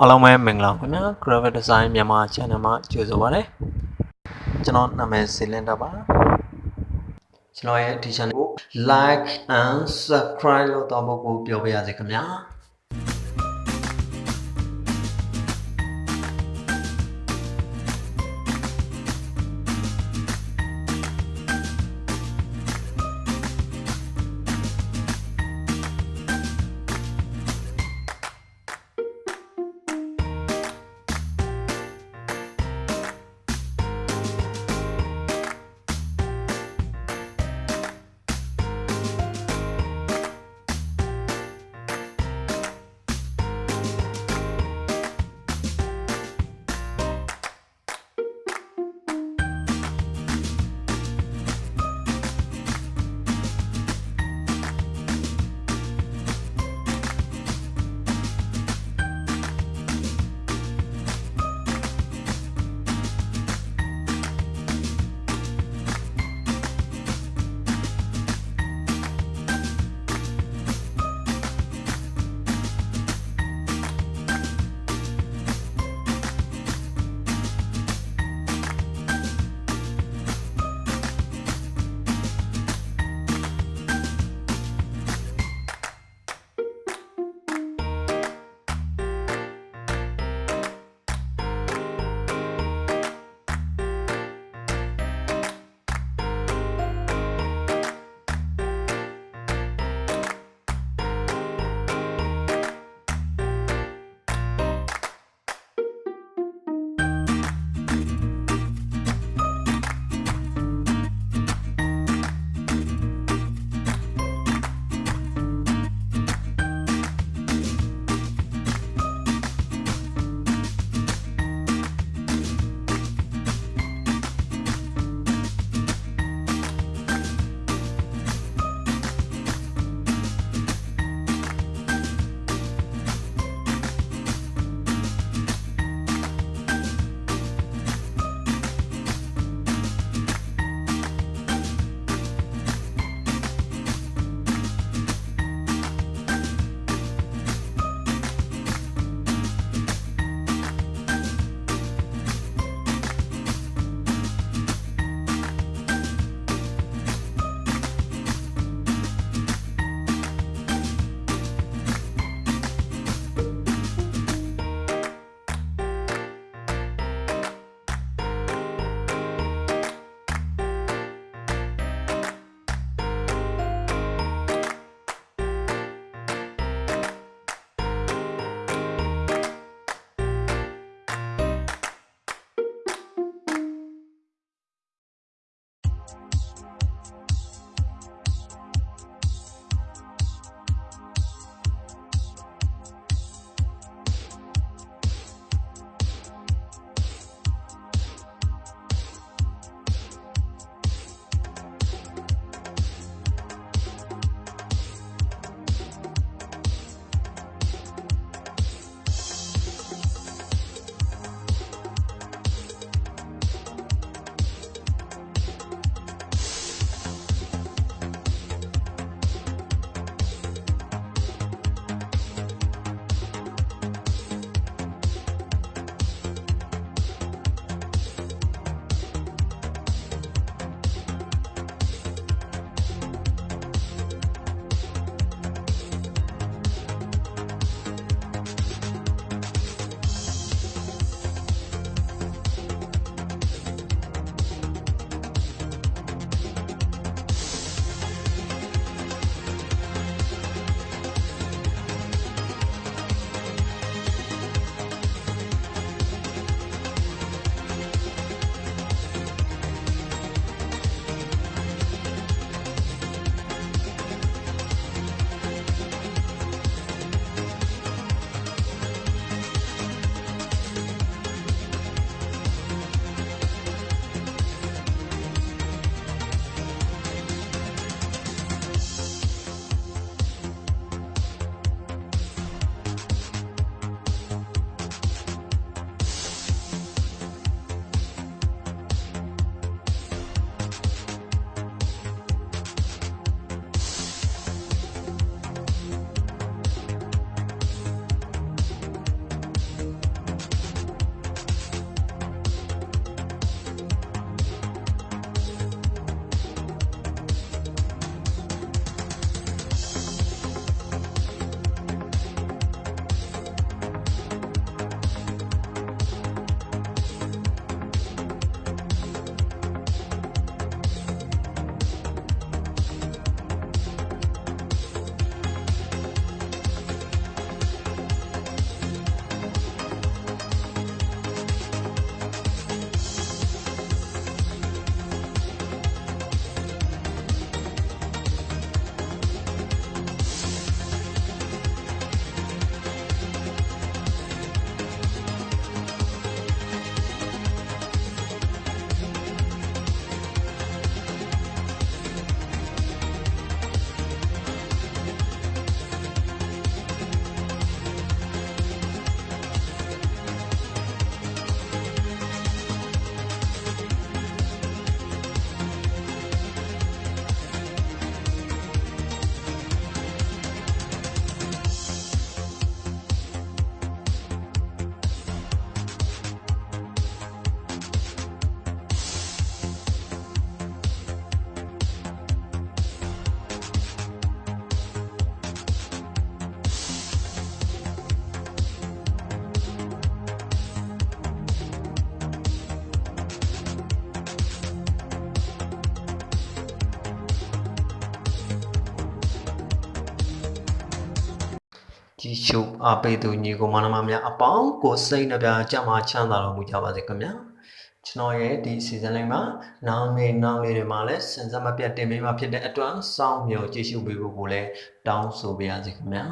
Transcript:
အားလုံးပဲမင်္ဂလာပါခင်ဗျာ Graphic Design မြန်မာ Channel မှာကြိုဆိုပါရစေကျွန်တော်နာမည်စီလင်တာပါကျွန်တော်ရဲ့ဒီ channel ကို like and subscribe လုပ်တော့ဖို့ပြောပြရစေခင်ဗျာ ကြည့်ရှုအားပေးသူညီကိုမနမများအပေါင်းကိုစိတ်နှပြကြမှာချမ်းသာတော်မူကြပါစေခင်ဗျာကျွန်တော်ရဲ့ဒီ season လေးမှာနောင်နေနောင်လေးတွေမှာလည်းစင်စက်မပြတ်တင်ပေးမှာဖြစ်တဲ့အတွက်စောင့်မျှော်ကြည့်ရှုပေးဖို့ကိုလည်းတောင်းဆိုပါရစေခင်ဗျာ